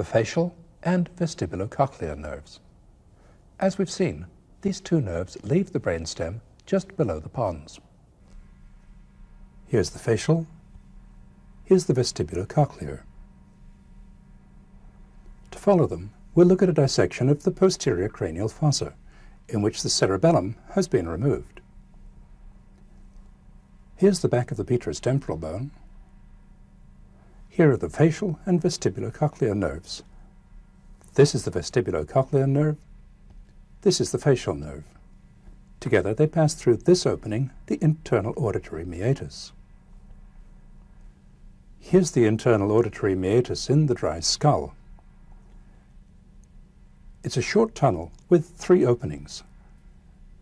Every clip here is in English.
the facial and vestibulocochlear nerves. As we've seen, these two nerves leave the brainstem just below the pons. Here's the facial, here's the vestibulocochlear. To follow them, we'll look at a dissection of the posterior cranial fossa, in which the cerebellum has been removed. Here's the back of the petrous temporal bone. Here are the facial and vestibulocochlear nerves. This is the vestibulocochlear nerve. This is the facial nerve. Together they pass through this opening, the internal auditory meatus. Here's the internal auditory meatus in the dry skull. It's a short tunnel with three openings.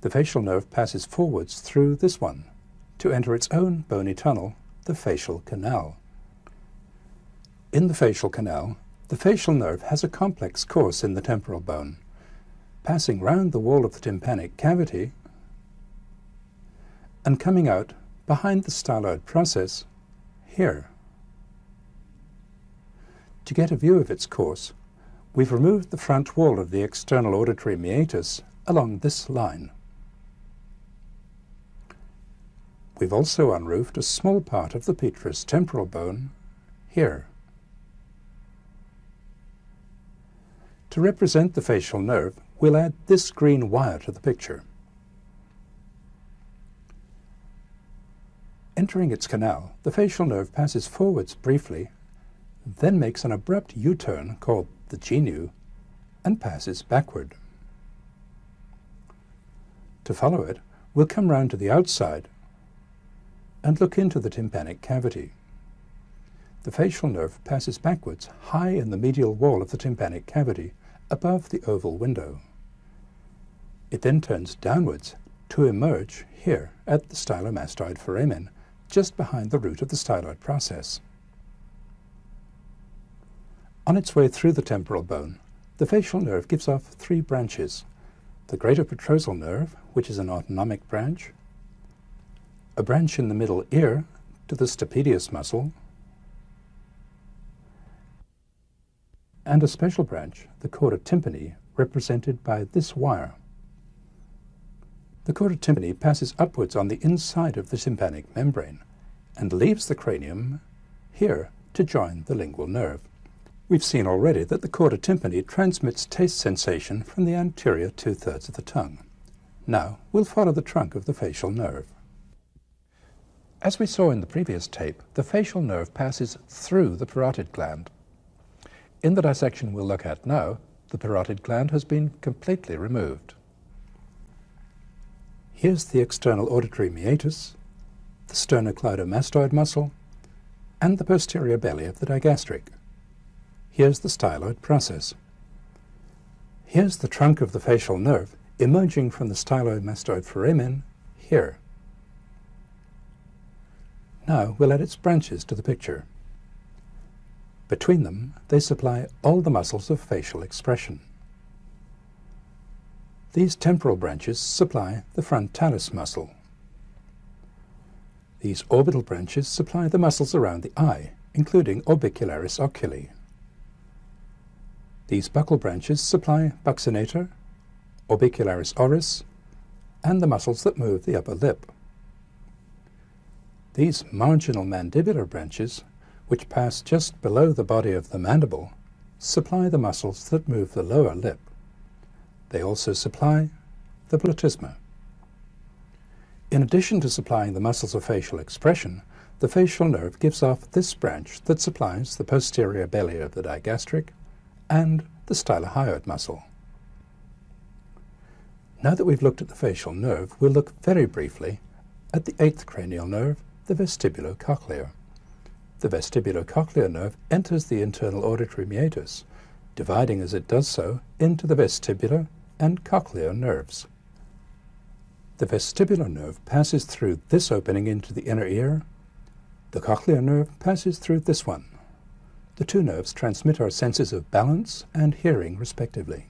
The facial nerve passes forwards through this one to enter its own bony tunnel, the facial canal. In the facial canal, the facial nerve has a complex course in the temporal bone, passing round the wall of the tympanic cavity and coming out behind the styloid process here. To get a view of its course, We've removed the front wall of the external auditory meatus along this line. We've also unroofed a small part of the petrous temporal bone here. To represent the facial nerve, we'll add this green wire to the picture. Entering its canal, the facial nerve passes forwards briefly, then makes an abrupt U-turn called the genu and passes backward. To follow it, we'll come round to the outside and look into the tympanic cavity. The facial nerve passes backwards high in the medial wall of the tympanic cavity above the oval window. It then turns downwards to emerge here at the stylomastoid foramen, just behind the root of the styloid process. On its way through the temporal bone, the facial nerve gives off three branches. The greater petrosal nerve, which is an autonomic branch, a branch in the middle ear to the stapedius muscle, and a special branch, the chorda tympani, represented by this wire. The chorda tympani passes upwards on the inside of the tympanic membrane and leaves the cranium here to join the lingual nerve. We've seen already that the chorda tympani transmits taste sensation from the anterior two-thirds of the tongue. Now, we'll follow the trunk of the facial nerve. As we saw in the previous tape, the facial nerve passes through the parotid gland. In the dissection we'll look at now, the parotid gland has been completely removed. Here's the external auditory meatus, the sternocleidomastoid muscle, and the posterior belly of the digastric. Here's the styloid process. Here's the trunk of the facial nerve emerging from the stylomastoid foramen here. Now we'll add its branches to the picture. Between them, they supply all the muscles of facial expression. These temporal branches supply the frontalis muscle. These orbital branches supply the muscles around the eye, including orbicularis oculi. These buccal branches supply buccinator, orbicularis oris, and the muscles that move the upper lip. These marginal mandibular branches, which pass just below the body of the mandible, supply the muscles that move the lower lip. They also supply the platysma. In addition to supplying the muscles of facial expression, the facial nerve gives off this branch that supplies the posterior belly of the digastric, and the stylohyoid muscle. Now that we've looked at the facial nerve, we'll look very briefly at the eighth cranial nerve, the vestibulocochlear. The vestibulocochlear nerve enters the internal auditory meatus, dividing as it does so into the vestibular and cochlear nerves. The vestibular nerve passes through this opening into the inner ear. The cochlear nerve passes through this one. The two nerves transmit our senses of balance and hearing respectively.